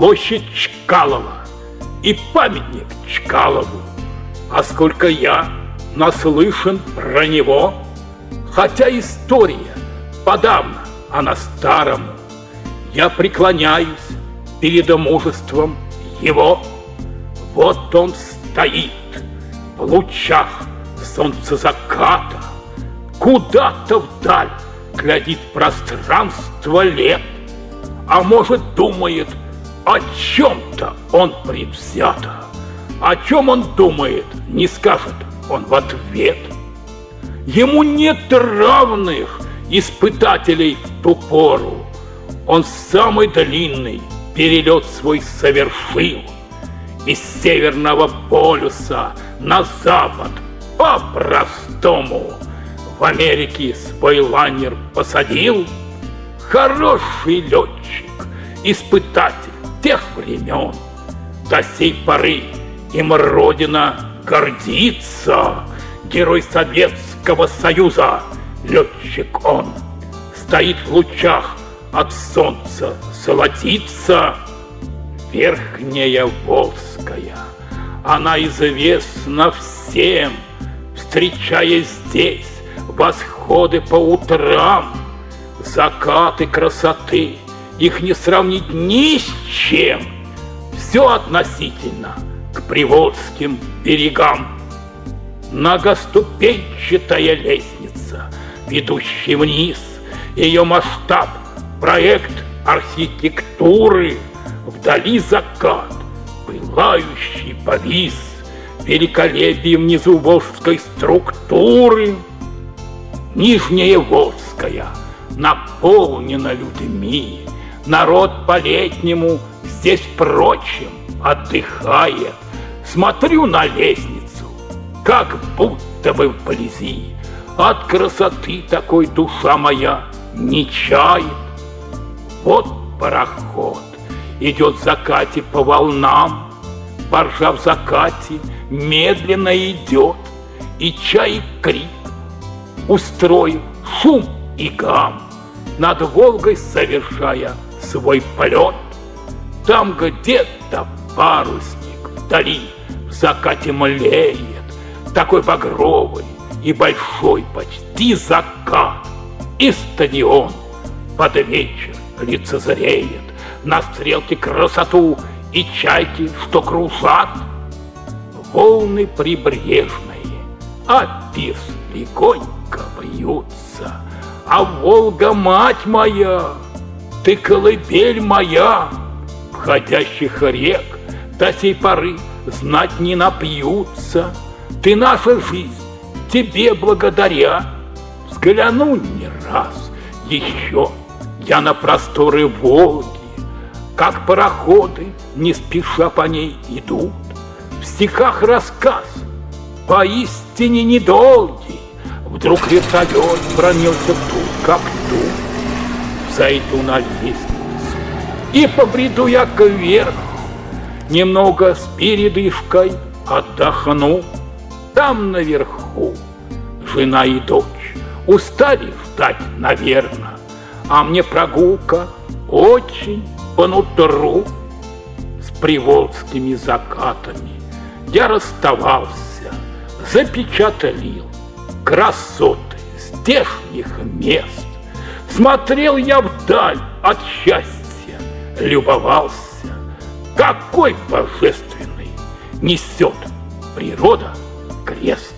площадь Чкалова и памятник Чкалову. А сколько я наслышан про него, хотя история подавно, а на старому, я преклоняюсь перед мужеством его. Вот он стоит в лучах солнца заката, куда-то вдаль глядит пространство лет, а может думает, о чем-то он предвзято. О чем он думает, не скажет он в ответ. Ему нет равных испытателей в ту пору. Он самый длинный перелет свой совершил из Северного полюса на запад по-простому. В Америке свой лайнер посадил хороший летчик, испытатель тех времен. До сей поры им Родина гордится, герой Советского Союза, летчик он, стоит в лучах от солнца золотится верхняя Волжская. Она известна всем, встречая здесь восходы по утрам, закаты красоты, их не сравнить ни с чем. Все относительно к приволжским берегам. Многоступенчатая лестница, ведущая вниз, ее масштаб, проект архитектуры, вдали закат, пылающий повис, великолепие внизу волжской структуры. Нижняя Волжская наполнена людьми, народ по-летнему здесь, впрочем, отдыхает. Смотрю на лестницу, как будто бы вблизи. От красоты такой душа моя не чает. Вот пароход идет в закате по волнам, Баржа в закате медленно идет, И чай крик, устроив шум и гам, Над Волгой совершая свой полет. Там где-то парусник вдали в закате млеет, Такой багровый и большой почти закат. И стадион под вечер лицезреет На стрелке красоту и чайки, что кружат. Волны прибрежные, а пирс легонько бьются, А Волга, мать моя, ты колыбель моя, входящих рек до сей поры знать не напьются. Ты наша жизнь, тебе благодаря. Взгляну не раз еще я на просторы Волги, Как пароходы, не спеша по ней идут. В стихах рассказ, поистине недолгий, Вдруг вертолет пронесся тут, как тут зайду на лестницу И побреду я кверху, Немного с передышкой отдохну. Там наверху жена и дочь. Устали ждать, наверное, А мне прогулка очень по нутру. С приволжскими закатами Я расставался, запечатлил Красоты здешних мест Смотрел я вдаль от счастья, любовался, Какой божественный несет природа крест.